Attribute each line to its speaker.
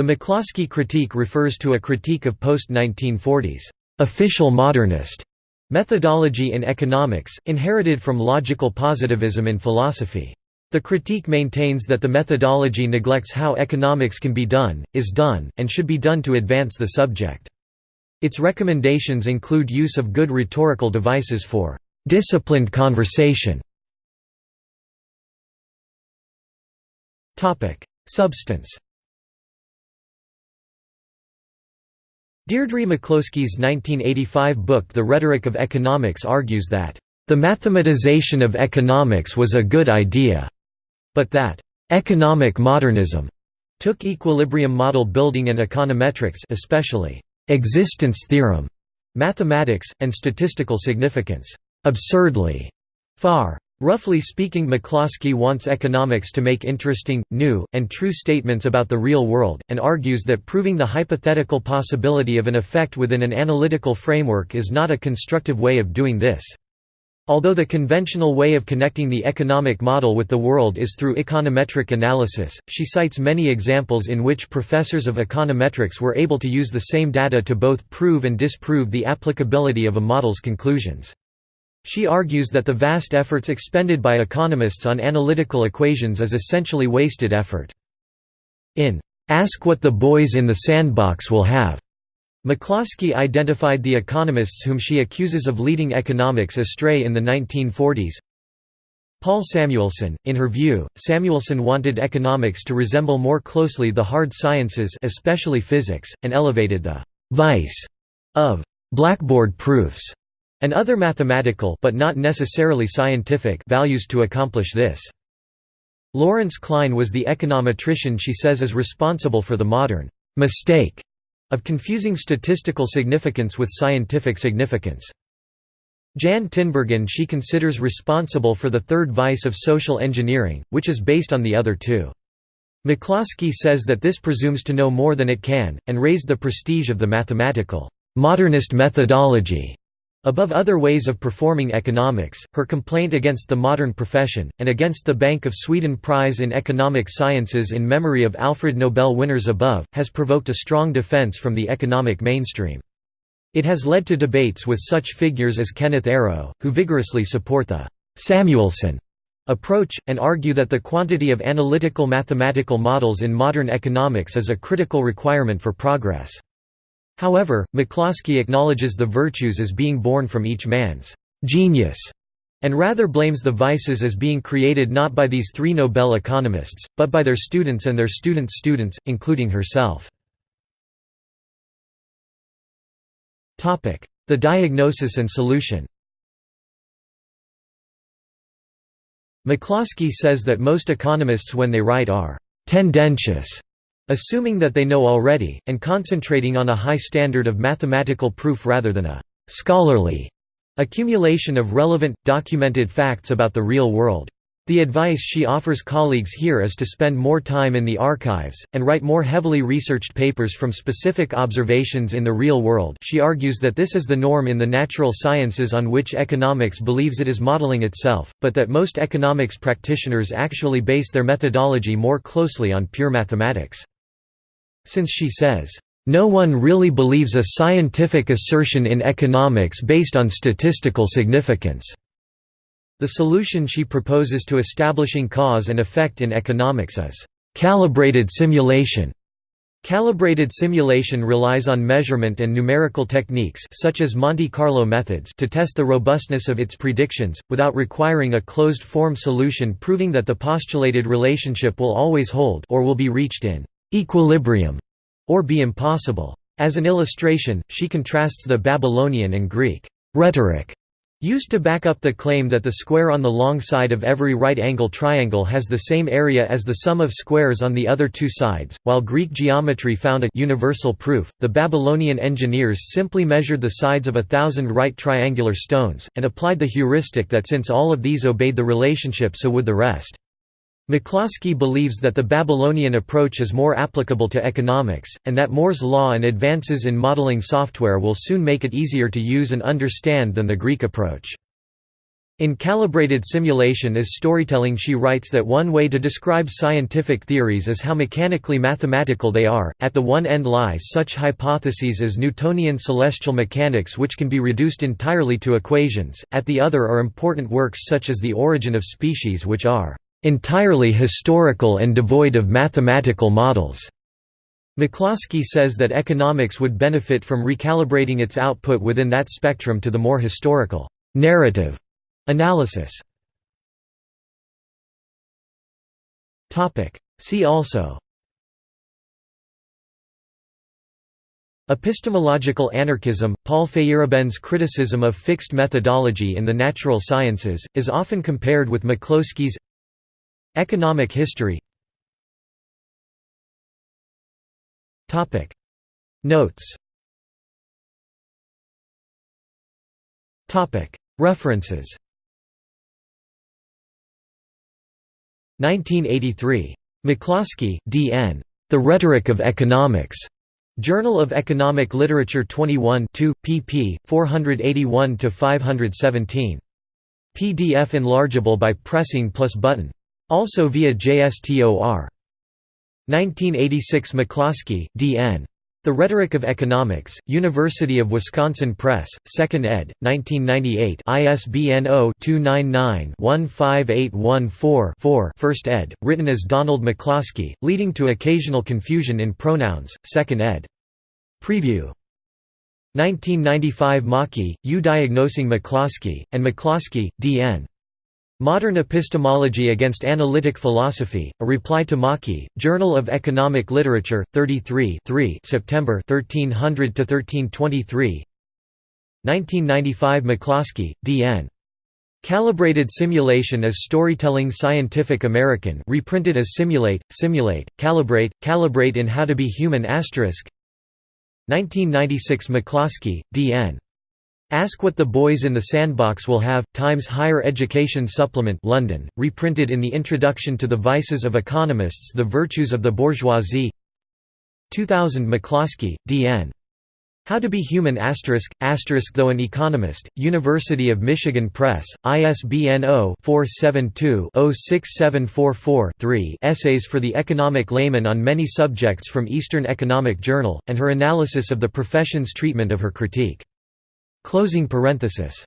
Speaker 1: The McCloskey critique refers to a critique of post-1940s official modernist methodology in economics, inherited from logical positivism in philosophy. The critique maintains that the methodology neglects how economics can be done, is done, and should be done to advance the subject. Its recommendations include use of good rhetorical devices for disciplined conversation. Substance Deirdre McCloskey's 1985 book The Rhetoric of Economics argues that, "...the mathematization of economics was a good idea," but that, "...economic modernism," took equilibrium model building and econometrics especially existence theorem, mathematics, and statistical significance absurdly far. Roughly speaking McCloskey wants economics to make interesting, new, and true statements about the real world, and argues that proving the hypothetical possibility of an effect within an analytical framework is not a constructive way of doing this. Although the conventional way of connecting the economic model with the world is through econometric analysis, she cites many examples in which professors of econometrics were able to use the same data to both prove and disprove the applicability of a model's conclusions. She argues that the vast efforts expended by economists on analytical equations is essentially wasted effort. In Ask What the Boys in the Sandbox Will Have, McCloskey identified the economists whom she accuses of leading economics astray in the 1940s. Paul Samuelson, in her view, Samuelson wanted economics to resemble more closely the hard sciences especially physics, and elevated the «vice» of «blackboard proofs» and other mathematical but not necessarily scientific values to accomplish this. Lawrence Klein was the econometrician she says is responsible for the modern «mistake» of confusing statistical significance with scientific significance. Jan Tinbergen she considers responsible for the third vice of social engineering, which is based on the other two. McCloskey says that this presumes to know more than it can, and raised the prestige of the mathematical modernist methodology Above other ways of performing economics, her complaint against the modern profession, and against the Bank of Sweden Prize in Economic Sciences in memory of Alfred Nobel winners above, has provoked a strong defense from the economic mainstream. It has led to debates with such figures as Kenneth Arrow, who vigorously support the Samuelson approach, and argue that the quantity of analytical mathematical models in modern economics is a critical requirement for progress. However, McCloskey acknowledges the virtues as being born from each man's genius, and rather blames the vices as being created not by these three Nobel economists, but by their students and their students' students, including herself. The diagnosis and solution McCloskey says that most economists when they write are «tendentious» assuming that they know already, and concentrating on a high standard of mathematical proof rather than a «scholarly» accumulation of relevant, documented facts about the real world. The advice she offers colleagues here is to spend more time in the archives, and write more heavily researched papers from specific observations in the real world she argues that this is the norm in the natural sciences on which economics believes it is modeling itself, but that most economics practitioners actually base their methodology more closely on pure mathematics. Since she says, "...no one really believes a scientific assertion in economics based on statistical significance." The solution she proposes to establishing cause and effect in economics is, "...calibrated simulation." Calibrated simulation relies on measurement and numerical techniques such as Monte Carlo methods to test the robustness of its predictions, without requiring a closed-form solution proving that the postulated relationship will always hold or will be reached in equilibrium, or be impossible. As an illustration, she contrasts the Babylonian and Greek rhetoric used to back up the claim that the square on the long side of every right-angle triangle has the same area as the sum of squares on the other two sides. While Greek geometry found a universal proof, the Babylonian engineers simply measured the sides of a thousand right triangular stones, and applied the heuristic that since all of these obeyed the relationship so would the rest. McCloskey believes that the Babylonian approach is more applicable to economics, and that Moore's law and advances in modeling software will soon make it easier to use and understand than the Greek approach. In Calibrated Simulation is Storytelling she writes that one way to describe scientific theories is how mechanically mathematical they are, at the one end lies such hypotheses as Newtonian celestial mechanics which can be reduced entirely to equations, at the other are important works such as The Origin of Species which are "...entirely historical and devoid of mathematical models." McCloskey says that economics would benefit from recalibrating its output within that spectrum to the more historical narrative Analysis See also Epistemological anarchism – Paul Feyerabend's criticism of fixed methodology in the natural sciences, is often compared with McCloskey's Economic history Notes References 1983. McCloskey, D. N. The Rhetoric of Economics. Journal of Economic Literature 21 2, pp. 481–517. PDF enlargeable by pressing plus button. Also via JSTOR. 1986 McCloskey, D. N. The Rhetoric of Economics, University of Wisconsin Press, 2nd ed., 1998 ISBN 0-299-15814-4 1st ed., written as Donald McCloskey, leading to occasional confusion in pronouns, 2nd ed. Preview 1995 Maki, U Diagnosing McCloskey, and McCloskey, D.N. Modern Epistemology Against Analytic Philosophy, A Reply to Maki, Journal of Economic Literature, 33 3 September 1300–1323 1995 McCloskey, D.N. Calibrated Simulation as Storytelling Scientific American reprinted as Simulate, Simulate, Calibrate, Calibrate in How to Be Human 1996 McCloskey, D.N. Ask What the Boys in the Sandbox Will Have, Times Higher Education Supplement London, reprinted in the Introduction to the Vices of Economists The Virtues of the Bourgeoisie 2000 McCloskey, D.N. How to Be Human asterisk, asterisk Though an Economist, University of Michigan Press, ISBN 0-472-06744-3 Essays for the Economic Layman on Many Subjects from Eastern Economic Journal, and her analysis of the profession's treatment of her critique. Closing parenthesis